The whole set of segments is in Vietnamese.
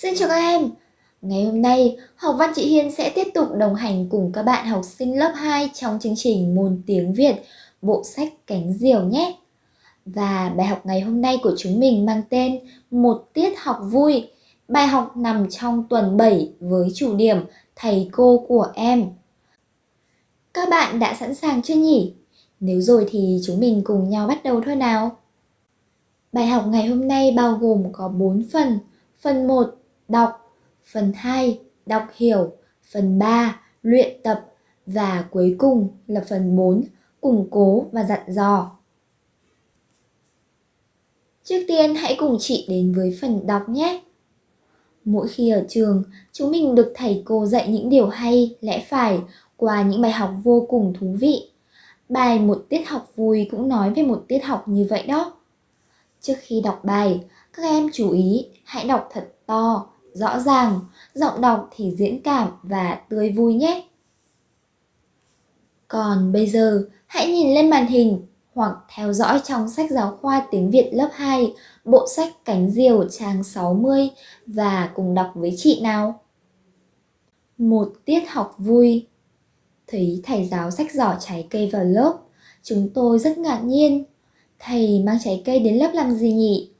Xin chào các em! Ngày hôm nay, học văn chị Hiên sẽ tiếp tục đồng hành cùng các bạn học sinh lớp 2 trong chương trình môn tiếng Việt bộ sách Cánh Diều nhé. Và bài học ngày hôm nay của chúng mình mang tên Một tiết học vui. Bài học nằm trong tuần 7 với chủ điểm Thầy cô của em. Các bạn đã sẵn sàng chưa nhỉ? Nếu rồi thì chúng mình cùng nhau bắt đầu thôi nào. Bài học ngày hôm nay bao gồm có 4 phần. Phần 1 đọc, phần 2 đọc hiểu, phần 3 luyện tập và cuối cùng là phần 4 củng cố và dặn dò. Trước tiên hãy cùng chị đến với phần đọc nhé. Mỗi khi ở trường, chúng mình được thầy cô dạy những điều hay, lẽ phải qua những bài học vô cùng thú vị. Bài một tiết học vui cũng nói về một tiết học như vậy đó. Trước khi đọc bài, các em chú ý hãy đọc thật to, rõ ràng, giọng đọc thì diễn cảm và tươi vui nhé. Còn bây giờ, hãy nhìn lên màn hình hoặc theo dõi trong sách giáo khoa tiếng Việt lớp 2, bộ sách Cánh Diều trang 60 và cùng đọc với chị nào. Một tiết học vui Thấy thầy giáo sách giỏ trái cây vào lớp, chúng tôi rất ngạc nhiên. Thầy mang trái cây đến lớp làm gì nhỉ?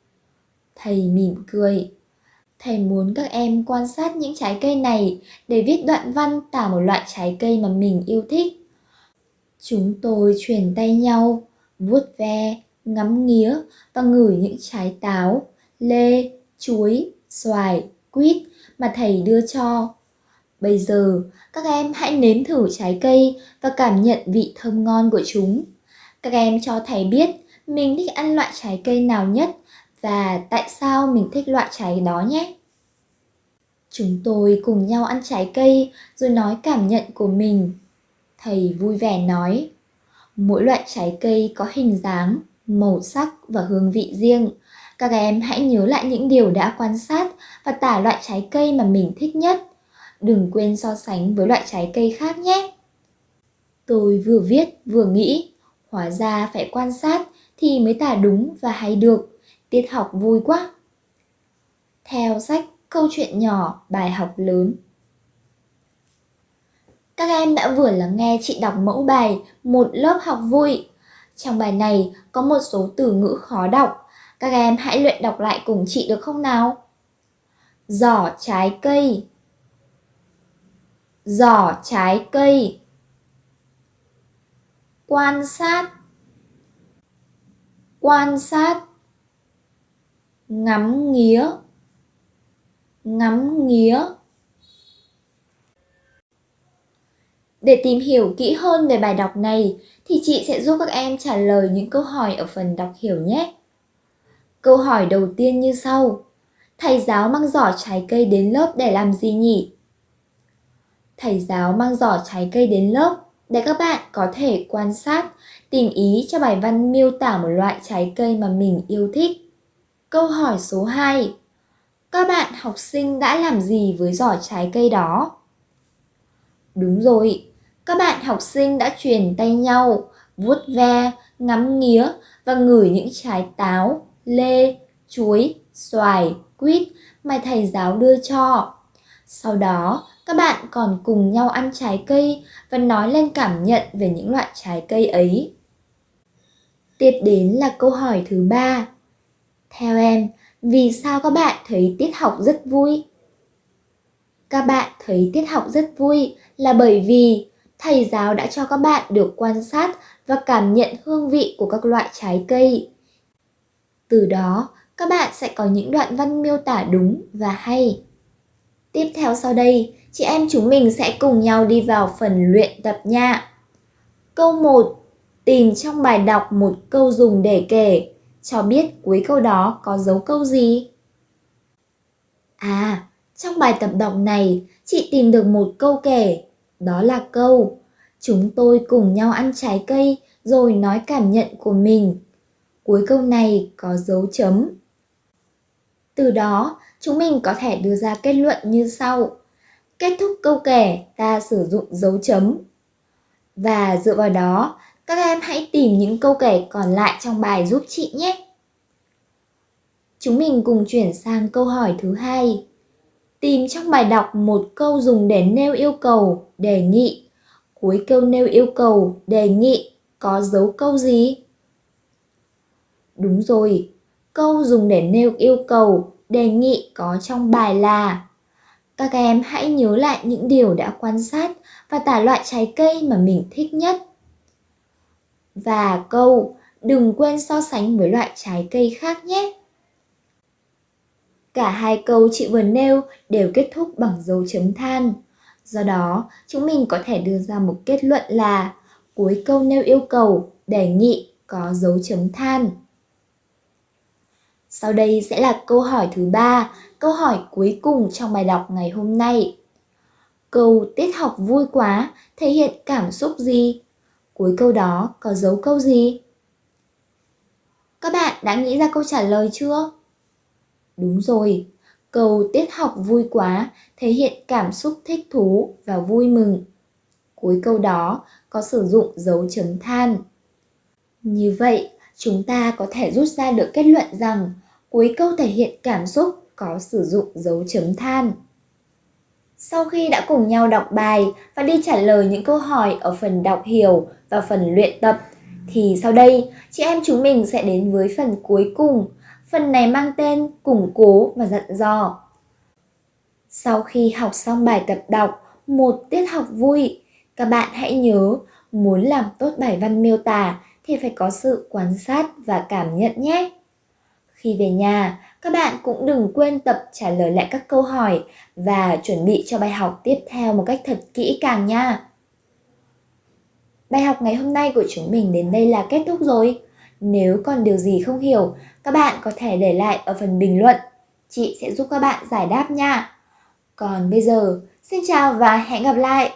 Thầy mỉm cười. Thầy muốn các em quan sát những trái cây này để viết đoạn văn tả một loại trái cây mà mình yêu thích. Chúng tôi chuyển tay nhau, vuốt ve, ngắm nghía và ngửi những trái táo, lê, chuối, xoài, quýt mà thầy đưa cho. Bây giờ, các em hãy nếm thử trái cây và cảm nhận vị thơm ngon của chúng. Các em cho thầy biết mình thích ăn loại trái cây nào nhất và tại sao mình thích loại trái đó nhé. Chúng tôi cùng nhau ăn trái cây rồi nói cảm nhận của mình. Thầy vui vẻ nói, mỗi loại trái cây có hình dáng, màu sắc và hương vị riêng. Các em hãy nhớ lại những điều đã quan sát và tả loại trái cây mà mình thích nhất. Đừng quên so sánh với loại trái cây khác nhé. Tôi vừa viết vừa nghĩ, hóa ra phải quan sát thì mới tả đúng và hay được. Tiết học vui quá. Theo sách Câu chuyện nhỏ, bài học lớn Các em đã vừa lắng nghe chị đọc mẫu bài Một lớp học vui. Trong bài này có một số từ ngữ khó đọc. Các em hãy luyện đọc lại cùng chị được không nào? Giỏ trái cây Giỏ trái cây Quan sát Quan sát ngắm nghía ngắm nghía Để tìm hiểu kỹ hơn về bài đọc này thì chị sẽ giúp các em trả lời những câu hỏi ở phần đọc hiểu nhé. Câu hỏi đầu tiên như sau. Thầy giáo mang giỏ trái cây đến lớp để làm gì nhỉ? Thầy giáo mang giỏ trái cây đến lớp để các bạn có thể quan sát, tìm ý cho bài văn miêu tả một loại trái cây mà mình yêu thích. Câu hỏi số 2. Các bạn học sinh đã làm gì với giỏ trái cây đó? Đúng rồi, các bạn học sinh đã truyền tay nhau, vuốt ve, ngắm nghía và ngửi những trái táo, lê, chuối, xoài, quýt mà thầy giáo đưa cho. Sau đó, các bạn còn cùng nhau ăn trái cây và nói lên cảm nhận về những loại trái cây ấy. Tiếp đến là câu hỏi thứ ba. Theo em, vì sao các bạn thấy tiết học rất vui? Các bạn thấy tiết học rất vui là bởi vì thầy giáo đã cho các bạn được quan sát và cảm nhận hương vị của các loại trái cây. Từ đó, các bạn sẽ có những đoạn văn miêu tả đúng và hay. Tiếp theo sau đây, chị em chúng mình sẽ cùng nhau đi vào phần luyện tập nha. Câu 1. Tìm trong bài đọc một câu dùng để kể cho biết cuối câu đó có dấu câu gì. À, trong bài tập đọc này, chị tìm được một câu kể, đó là câu Chúng tôi cùng nhau ăn trái cây rồi nói cảm nhận của mình. Cuối câu này có dấu chấm. Từ đó, chúng mình có thể đưa ra kết luận như sau. Kết thúc câu kể, ta sử dụng dấu chấm. Và dựa vào đó, các em hãy tìm những câu kể còn lại trong bài giúp chị nhé. Chúng mình cùng chuyển sang câu hỏi thứ hai. Tìm trong bài đọc một câu dùng để nêu yêu cầu, đề nghị. Cuối câu nêu yêu cầu, đề nghị có dấu câu gì? Đúng rồi, câu dùng để nêu yêu cầu, đề nghị có trong bài là Các em hãy nhớ lại những điều đã quan sát và tả loại trái cây mà mình thích nhất. Và câu đừng quên so sánh với loại trái cây khác nhé. Cả hai câu chị vừa nêu đều kết thúc bằng dấu chấm than. Do đó, chúng mình có thể đưa ra một kết luận là cuối câu nêu yêu cầu, đề nghị có dấu chấm than. Sau đây sẽ là câu hỏi thứ ba, câu hỏi cuối cùng trong bài đọc ngày hôm nay. Câu tiết học vui quá thể hiện cảm xúc gì? Cuối câu đó có dấu câu gì? Các bạn đã nghĩ ra câu trả lời chưa? Đúng rồi, câu tiết học vui quá thể hiện cảm xúc thích thú và vui mừng. Cuối câu đó có sử dụng dấu chấm than. Như vậy, chúng ta có thể rút ra được kết luận rằng cuối câu thể hiện cảm xúc có sử dụng dấu chấm than. Sau khi đã cùng nhau đọc bài và đi trả lời những câu hỏi ở phần đọc hiểu và phần luyện tập, thì sau đây chị em chúng mình sẽ đến với phần cuối cùng. Phần này mang tên củng cố và dặn dò. Sau khi học xong bài tập đọc một tiết học vui, các bạn hãy nhớ muốn làm tốt bài văn miêu tả thì phải có sự quan sát và cảm nhận nhé. Khi về nhà, các bạn cũng đừng quên tập trả lời lại các câu hỏi và chuẩn bị cho bài học tiếp theo một cách thật kỹ càng nha. Bài học ngày hôm nay của chúng mình đến đây là kết thúc rồi. Nếu còn điều gì không hiểu, các bạn có thể để lại ở phần bình luận. Chị sẽ giúp các bạn giải đáp nha. Còn bây giờ, xin chào và hẹn gặp lại!